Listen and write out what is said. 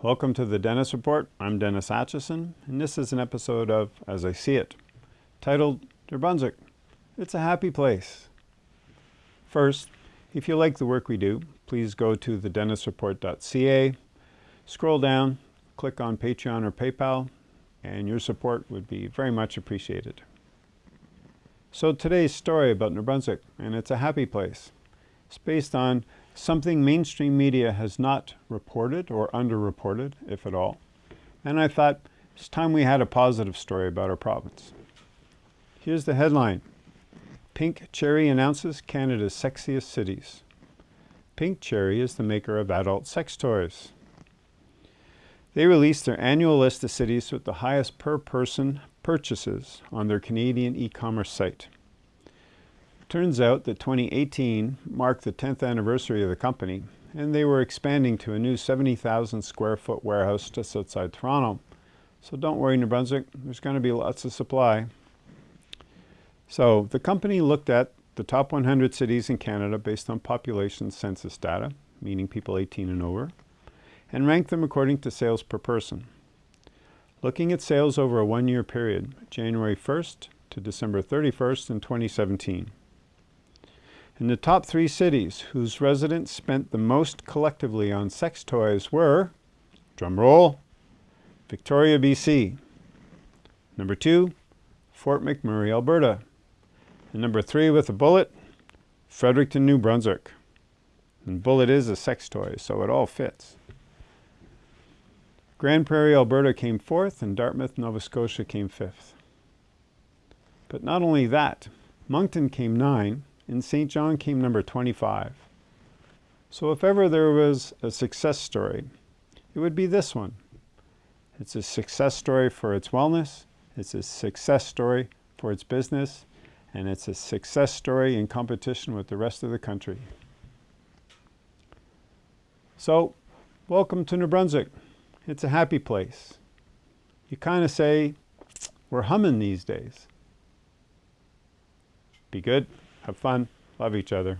Welcome to the Dennis Report. I'm Dennis Atchison, and this is an episode of As I See It, titled New Brunswick. It's a happy place. First, if you like the work we do, please go to thedennisreport.ca, scroll down, click on Patreon or PayPal, and your support would be very much appreciated. So today's story about New Brunswick, and it's a happy place. It's based on something mainstream media has not reported or underreported, if at all. And I thought it's time we had a positive story about our province. Here's the headline. Pink Cherry announces Canada's sexiest cities. Pink Cherry is the maker of adult sex toys. They released their annual list of cities with the highest per person purchases on their Canadian e-commerce site. Turns out that 2018 marked the 10th anniversary of the company, and they were expanding to a new 70,000 square foot warehouse just outside Toronto. So don't worry, New Brunswick, there's going to be lots of supply. So the company looked at the top 100 cities in Canada based on population census data, meaning people 18 and over, and ranked them according to sales per person. Looking at sales over a one-year period, January 1st to December 31st in 2017. In the top three cities whose residents spent the most collectively on sex toys were, drum roll, Victoria, BC. Number two, Fort McMurray, Alberta. And number three with a bullet, Fredericton, New Brunswick. And bullet is a sex toy, so it all fits. Grande Prairie, Alberta came fourth, and Dartmouth, Nova Scotia came fifth. But not only that, Moncton came nine, and Saint John came number 25. So if ever there was a success story, it would be this one. It's a success story for its wellness, it's a success story for its business, and it's a success story in competition with the rest of the country. So, welcome to New Brunswick. It's a happy place. You kind of say, we're humming these days. Be good. Have fun. Love each other.